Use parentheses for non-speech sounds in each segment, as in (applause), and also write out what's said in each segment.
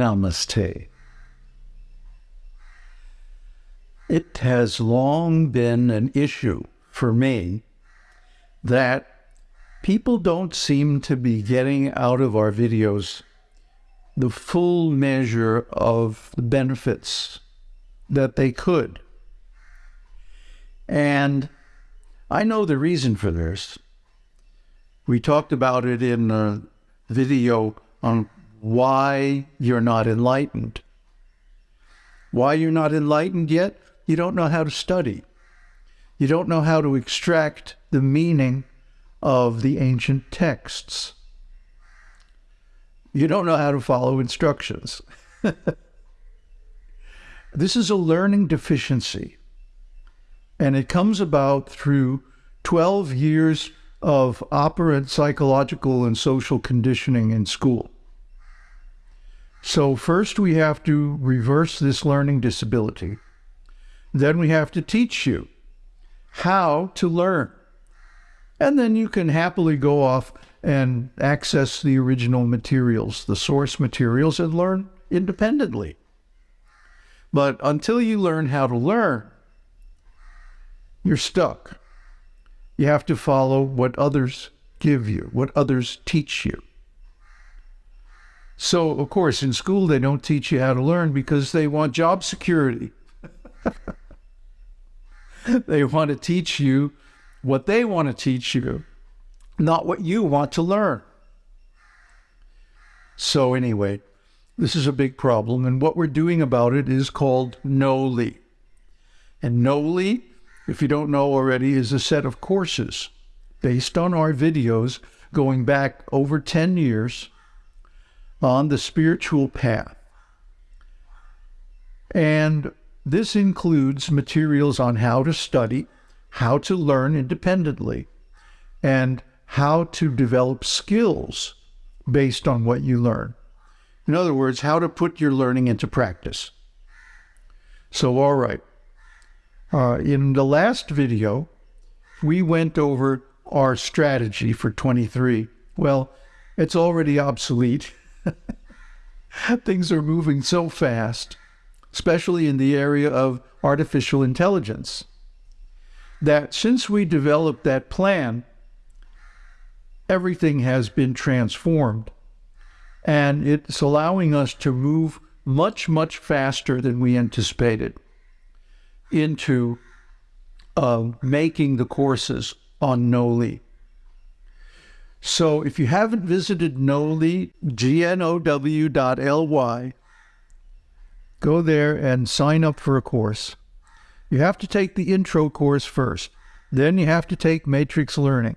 Namaste. It has long been an issue for me that people don't seem to be getting out of our videos the full measure of the benefits that they could. And I know the reason for this. We talked about it in a video on why you're not enlightened. Why you're not enlightened yet? You don't know how to study. You don't know how to extract the meaning of the ancient texts. You don't know how to follow instructions. (laughs) this is a learning deficiency, and it comes about through 12 years of operant psychological and social conditioning in school. So, first we have to reverse this learning disability. Then we have to teach you how to learn. And then you can happily go off and access the original materials, the source materials, and learn independently. But until you learn how to learn, you're stuck. You have to follow what others give you, what others teach you. So, of course, in school, they don't teach you how to learn because they want job security. (laughs) they want to teach you what they want to teach you, not what you want to learn. So, anyway, this is a big problem, and what we're doing about it is called Know-Ly. And Know-Ly, if you don't know already, is a set of courses based on our videos going back over 10 years on the spiritual path. And this includes materials on how to study, how to learn independently, and how to develop skills based on what you learn. In other words, how to put your learning into practice. So, all right. Uh, in the last video, we went over our strategy for 23. Well, it's already obsolete. (laughs) Things are moving so fast, especially in the area of artificial intelligence, that since we developed that plan, everything has been transformed. And it's allowing us to move much, much faster than we anticipated into uh, making the courses on Know-Ly. So if you haven't visited Know-Ly, G-N-O-W.L-Y, go there and sign up for a course. You have to take the intro course first. Then you have to take matrix learning.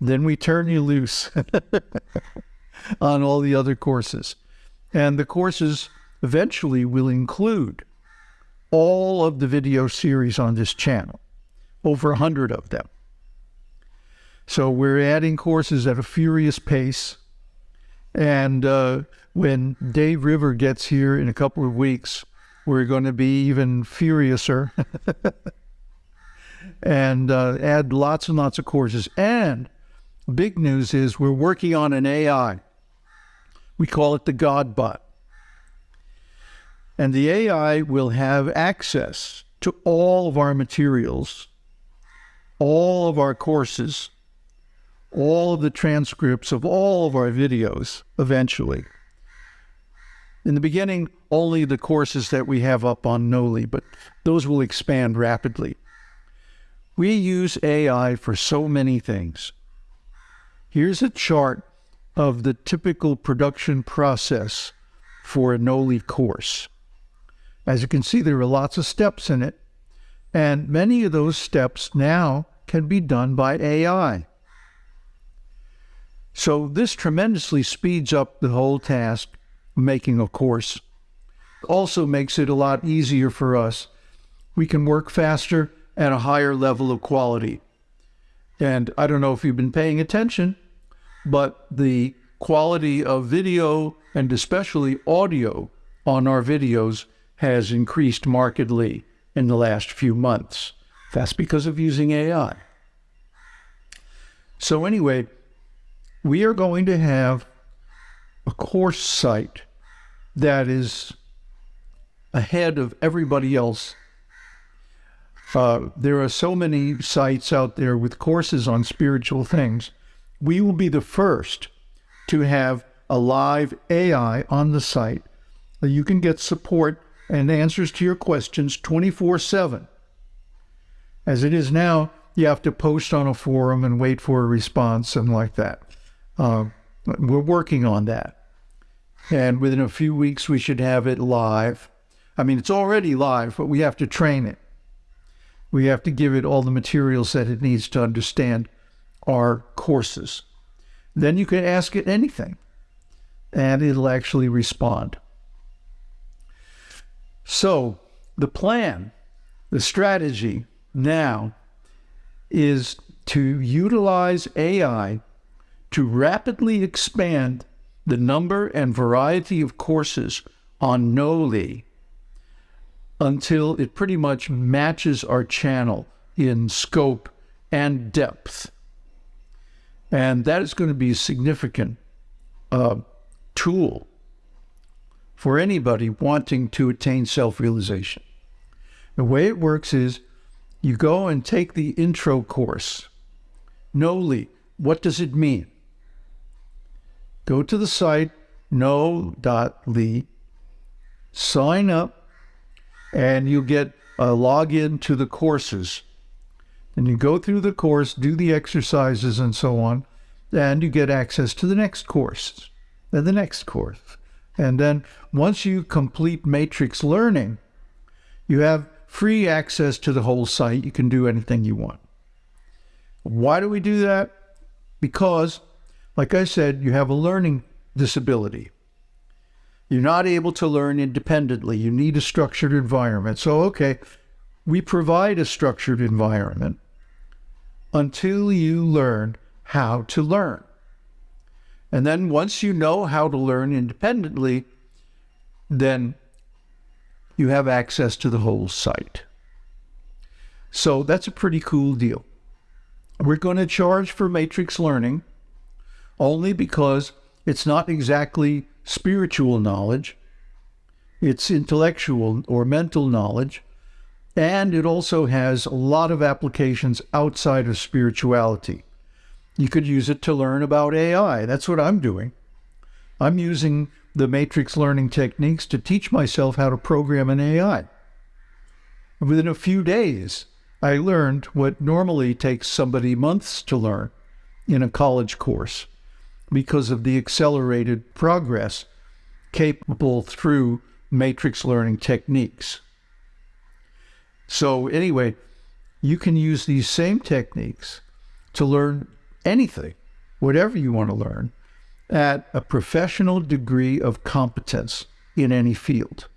Then we turn you loose (laughs) on all the other courses. And the courses eventually will include all of the video series on this channel, over a hundred of them. So we're adding courses at a furious pace. And uh, when Dave River gets here in a couple of weeks, we're going to be even furiouser (laughs) and uh, add lots and lots of courses. And big news is we're working on an AI. We call it the Godbot. And the AI will have access to all of our materials, all of our courses, all of the transcripts of all of our videos eventually. In the beginning, only the courses that we have up on Know-Ly, but those will expand rapidly. We use AI for so many things. Here's a chart of the typical production process for a Know-Ly course. As you can see, there are lots of steps in it, and many of those steps now can be done by AI. So this tremendously speeds up the whole task of making a course. Also makes it a lot easier for us. We can work faster at a higher level of quality. And I don't know if you've been paying attention, but the quality of video and especially audio on our videos has increased markedly in the last few months. That's because of using AI. So anyway, we are going to have a course site that is ahead of everybody else. Uh, there are so many sites out there with courses on spiritual things. We will be the first to have a live AI on the site. You can get support and answers to your questions 24 7. As it is now, you have to post on a forum and wait for a response and like that. Uh, we're working on that. And within a few weeks, we should have it live. I mean, it's already live, but we have to train it. We have to give it all the materials that it needs to understand our courses. Then you can ask it anything, and it'll actually respond. So, the plan, the strategy now is to utilize AI to rapidly expand the number and variety of courses on Know-Ly until it pretty much matches our channel in scope and depth. And that is going to be a significant uh, tool for anybody wanting to attain self realization. The way it works is you go and take the intro course. Know-Ly, what does it mean? Go to the site no.ly, sign up, and you get a login to the courses. And you go through the course, do the exercises and so on, and you get access to the next course and the next course. And then once you complete matrix learning, you have free access to the whole site. You can do anything you want. Why do we do that? Because like I said, you have a learning disability. You're not able to learn independently. You need a structured environment. So, okay, we provide a structured environment until you learn how to learn. And then once you know how to learn independently, then you have access to the whole site. So that's a pretty cool deal. We're going to charge for matrix learning only because it's not exactly spiritual knowledge, it's intellectual or mental knowledge, and it also has a lot of applications outside of spirituality. You could use it to learn about AI. That's what I'm doing. I'm using the matrix learning techniques to teach myself how to program an AI. Within a few days, I learned what normally takes somebody months to learn in a college course because of the accelerated progress capable through matrix learning techniques. So, anyway, you can use these same techniques to learn anything, whatever you want to learn, at a professional degree of competence in any field.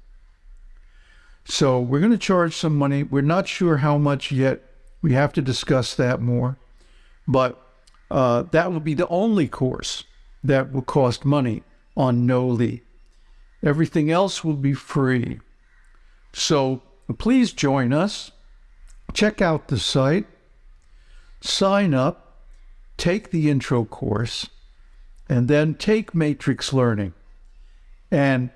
So, we're going to charge some money. We're not sure how much yet. We have to discuss that more. But uh, that will be the only course that will cost money on Know-Ly. Everything else will be free. So please join us. Check out the site, sign up, take the intro course, and then take Matrix Learning and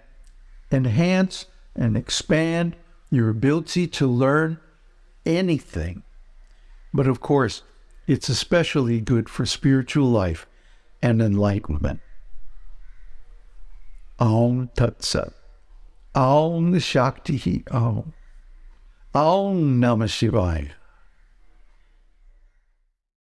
enhance and expand your ability to learn anything. But of course, it's especially good for spiritual life and enlightenment. Om Tat Sat. Om Shakti Om. Om Namah Shivaya.